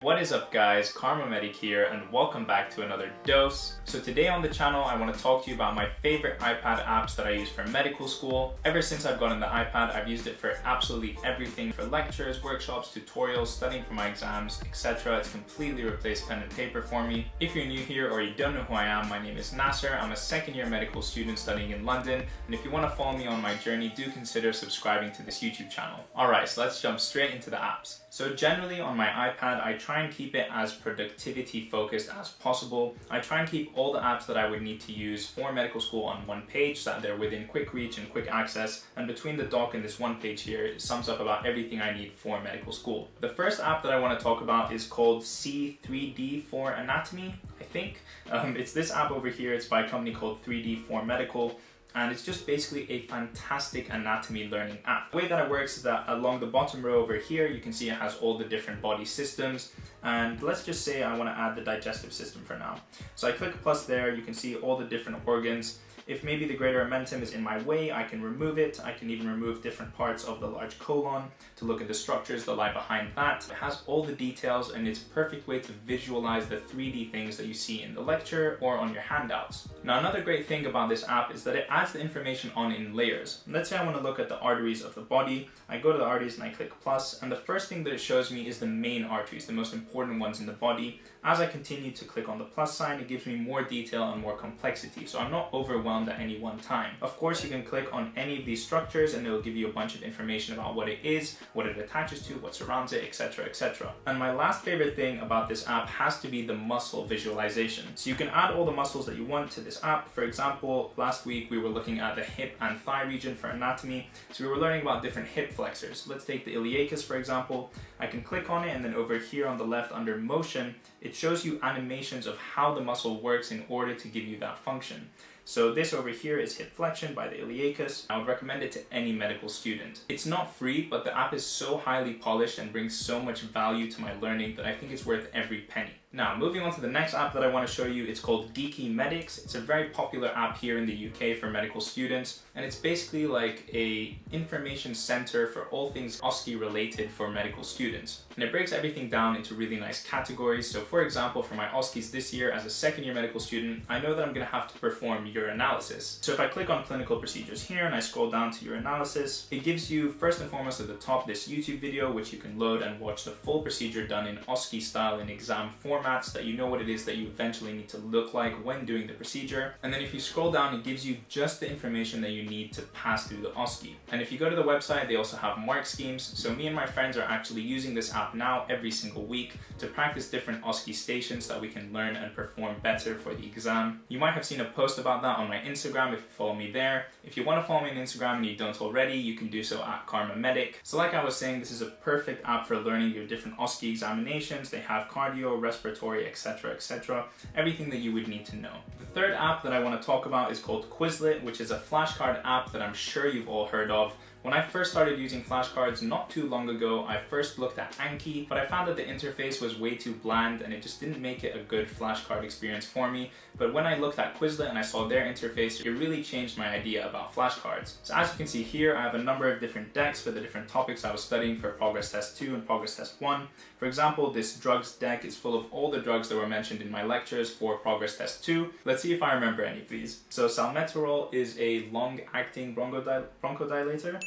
What is up guys, Kharma Medic here and welcome back to another dose. So today on the channel I want to talk to you about my favorite iPad apps that I use for medical school. Ever since I've gotten the iPad I've used it for absolutely everything for lectures, workshops, tutorials, studying for my exams, etc. It's completely replaced pen and paper for me. If you're new here or you don't know who I am, my name is Nasser. I'm a second year medical student studying in London and if you want to follow me on my journey do consider subscribing to this YouTube channel. Alright, so let's jump straight into the apps. So generally on my iPad, I try and keep it as productivity focused as possible. I try and keep all the apps that I would need to use for medical school on one page so that they're within quick reach and quick access. And between the dock and this one page here, it sums up about everything I need for medical school. The first app that I want to talk about is called C3D for Anatomy, I think. Um, it's this app over here. It's by a company called 3D4Medical and it's just basically a fantastic anatomy learning app. The way that it works is that along the bottom row over here, you can see it has all the different body systems. And let's just say I want to add the digestive system for now. So I click plus there, you can see all the different organs. If maybe the greater omentum is in my way, I can remove it. I can even remove different parts of the large colon to look at the structures that lie behind that. It has all the details and it's a perfect way to visualize the 3D things that you see in the lecture or on your handouts. Now another great thing about this app is that it adds the information on in layers. Let's say I want to look at the arteries of the body. I go to the arteries and I click plus and the first thing that it shows me is the main arteries, the most important ones in the body. As I continue to click on the plus sign, it gives me more detail and more complexity, so I'm not overwhelmed at any one time. Of course, you can click on any of these structures and it'll give you a bunch of information about what it is, what it attaches to, what surrounds it, etc, etc. And my last favorite thing about this app has to be the muscle visualization. So you can add all the muscles that you want to this app. For example, last week we were looking at the hip and thigh region for anatomy, so we were learning about different hip flexors. Let's take the iliacus for example. I can click on it and then over here on the left under motion, it shows you animations of how the muscle works in order to give you that function. So this over here is hip flexion by the iliacus. I would recommend it to any medical student. It's not free, but the app is so highly polished and brings so much value to my learning that I think it's worth every penny. Now, moving on to the next app that I want to show you, it's called Geeky Medics. It's a very popular app here in the UK for medical students, and it's basically like a information center for all things OSCE related for medical students. And it breaks everything down into really nice categories. So for example, for my OSCEs this year as a second year medical student, I know that I'm going to have to perform urinalysis. So if I click on clinical procedures here and I scroll down to urinalysis, it gives you first and foremost at the top this YouTube video, which you can load and watch the full procedure done in OSCE style in exam form that you know what it is that you eventually need to look like when doing the procedure. And then if you scroll down, it gives you just the information that you need to pass through the OSCE. And if you go to the website, they also have mark schemes. So me and my friends are actually using this app now every single week to practice different OSCE stations that we can learn and perform better for the exam. You might have seen a post about that on my Instagram if you follow me there. If you want to follow me on Instagram and you don't already, you can do so at Kharma Medic. So like I was saying, this is a perfect app for learning your different OSCE examinations. They have cardio, respiratory, respiratory, etc, etc. Everything that you would need to know. The third app that I want to talk about is called Quizlet, which is a flashcard app that I'm sure you've all heard of. When I first started using flashcards not too long ago, I first looked at Anki, but I found that the interface was way too bland and it just didn't make it a good flashcard experience for me. But when I looked at Quizlet and I saw their interface, it really changed my idea about flashcards. So as you can see here, I have a number of different decks for the different topics I was studying for Progress Test 2 and Progress Test 1. For example, this drugs deck is full of all the drugs that were mentioned in my lectures for Progress Test 2. Let's see if I remember any of these. So salmeterol is a long-acting bronchodilator.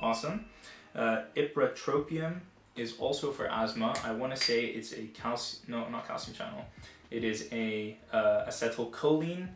Awesome. Uh, ipratropium is also for asthma. I want to say it's a calcium, no, not calcium channel. It is a uh, acetylcholine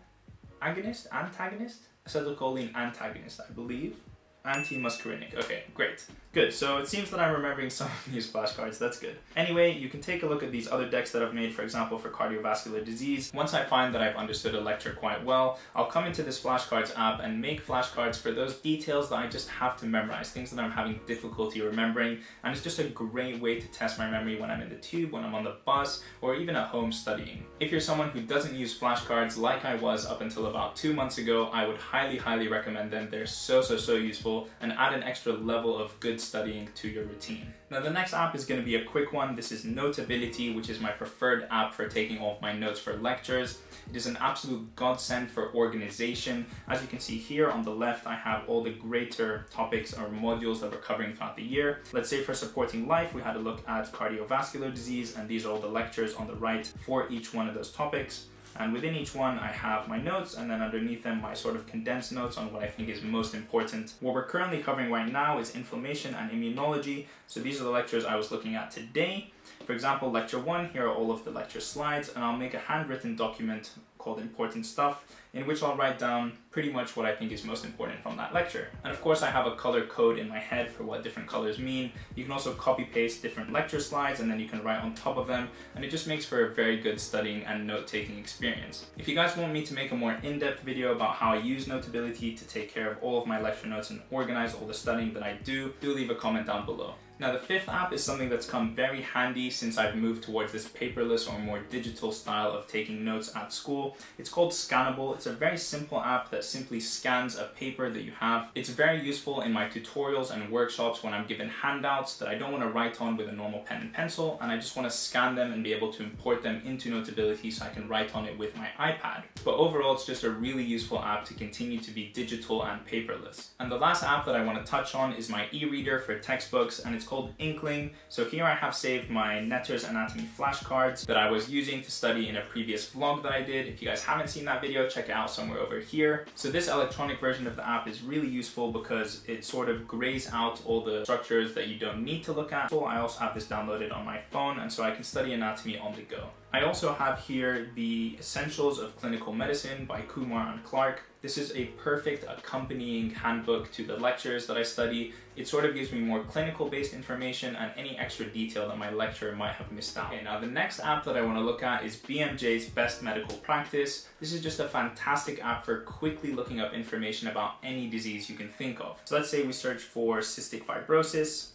agonist, antagonist? Acetylcholine antagonist, I believe. Anti-muscarinic. Okay, great. Good, so it seems that I'm remembering some of these flashcards, that's good. Anyway, you can take a look at these other decks that I've made, for example, for cardiovascular disease. Once I find that I've understood a lecture quite well, I'll come into this flashcards app and make flashcards for those details that I just have to memorize, things that I'm having difficulty remembering, and it's just a great way to test my memory when I'm in the tube, when I'm on the bus, or even at home studying. If you're someone who doesn't use flashcards like I was up until about two months ago, I would highly, highly recommend them. They're so, so, so useful and add an extra level of good studying to your routine. Now the next app is going to be a quick one. This is Notability, which is my preferred app for taking all of my notes for lectures. It is an absolute godsend for organization. As you can see here on the left, I have all the greater topics or modules that we're covering throughout the year. Let's say for supporting life, we had a look at cardiovascular disease, and these are all the lectures on the right for each one of those topics. And within each one, I have my notes and then underneath them, my sort of condensed notes on what I think is most important. What we're currently covering right now is inflammation and immunology. So these are the lectures I was looking at today. For example, lecture one, here are all of the lecture slides and I'll make a handwritten document called important stuff in which I'll write down pretty much what I think is most important from that lecture. And of course I have a color code in my head for what different colors mean. You can also copy paste different lecture slides and then you can write on top of them and it just makes for a very good studying and note-taking experience. If you guys want me to make a more in-depth video about how I use Notability to take care of all of my lecture notes and organize all the studying that I do, do leave a comment down below. Now the fifth app is something that's come very handy since I've moved towards this paperless or more digital style of taking notes at school. It's called Scannable. It's a very simple app that simply scans a paper that you have. It's very useful in my tutorials and workshops when I'm given handouts that I don't want to write on with a normal pen and pencil and I just want to scan them and be able to import them into Notability so I can write on it with my iPad. But overall it's just a really useful app to continue to be digital and paperless. And the last app that I want to touch on is my e-reader for textbooks and it's called Inkling. So here I have saved my Netter's Anatomy flashcards that I was using to study in a previous vlog that I did. If you guys haven't seen that video, check it out somewhere over here. So this electronic version of the app is really useful because it sort of grays out all the structures that you don't need to look at. So I also have this downloaded on my phone and so I can study anatomy on the go. I also have here the Essentials of Clinical Medicine by Kumar and Clark. This is a perfect accompanying handbook to the lectures that I study. It sort of gives me more clinical based information and any extra detail that my lecturer might have missed out. Okay, now the next app that I want to look at is BMJ's Best Medical Practice. This is just a fantastic app for quickly looking up information about any disease you can think of. So let's say we search for cystic fibrosis.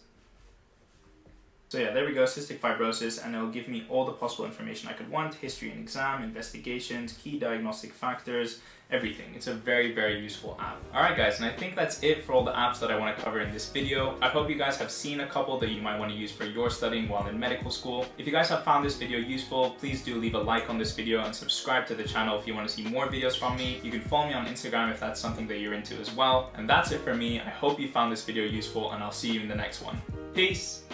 So yeah, there we go, cystic fibrosis, and it'll give me all the possible information I could want, history and exam, investigations, key diagnostic factors, everything. It's a very, very useful app. Alright guys, and I think that's it for all the apps that I want to cover in this video. I hope you guys have seen a couple that you might want to use for your studying while in medical school. If you guys have found this video useful, please do leave a like on this video and subscribe to the channel if you want to see more videos from me. You can follow me on Instagram if that's something that you're into as well. And that's it for me. I hope you found this video useful and I'll see you in the next one. Peace!